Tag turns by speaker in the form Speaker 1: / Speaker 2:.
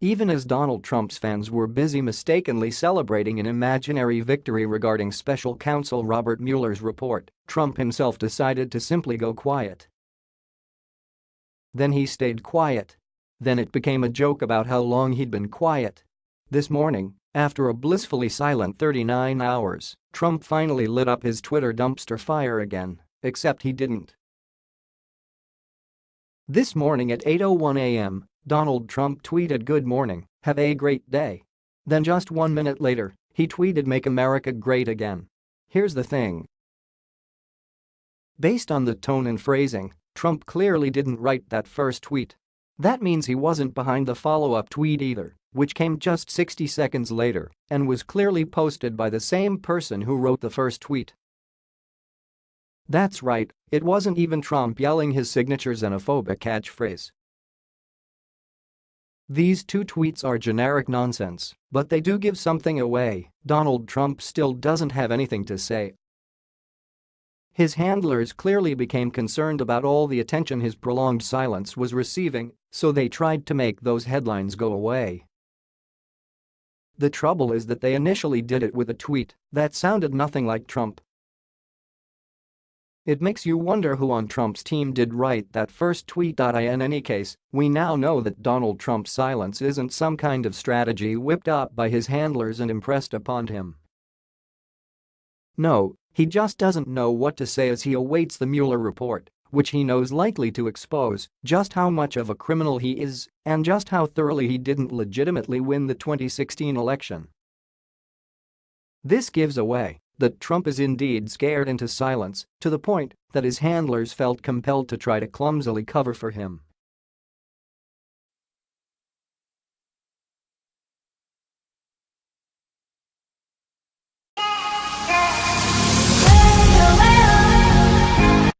Speaker 1: Even as Donald Trump's fans were busy mistakenly celebrating an imaginary victory regarding special counsel Robert Mueller's report, Trump himself decided to simply go quiet. Then he stayed quiet. Then it became a joke about how long he'd been quiet. This morning, after a blissfully silent 39 hours, Trump finally lit up his Twitter dumpster fire again, except he didn't. This morning at 8.01 a.m., Donald Trump tweeted good morning, have a great day. Then just one minute later, he tweeted make America great again. Here's the thing. Based on the tone and phrasing, Trump clearly didn't write that first tweet. That means he wasn't behind the follow-up tweet either, which came just 60 seconds later and was clearly posted by the same person who wrote the first tweet. That's right, it wasn't even Trump yelling his signature xenophobic catchphrase. These two tweets are generic nonsense, but they do give something away, Donald Trump still doesn't have anything to say. His handlers clearly became concerned about all the attention his prolonged silence was receiving, so they tried to make those headlines go away. The trouble is that they initially did it with a tweet that sounded nothing like Trump it makes you wonder who on Trump's team did write that first tweet. In any case, we now know that Donald Trump's silence isn't some kind of strategy whipped up by his handlers and impressed upon him. No, he just doesn't know what to say as he awaits the Mueller report, which he knows likely to expose just how much of a criminal he is and just how thoroughly he didn't legitimately win the 2016 election. This gives away that Trump is indeed scared into silence to the point that his handlers felt compelled to try to clumsily cover for him.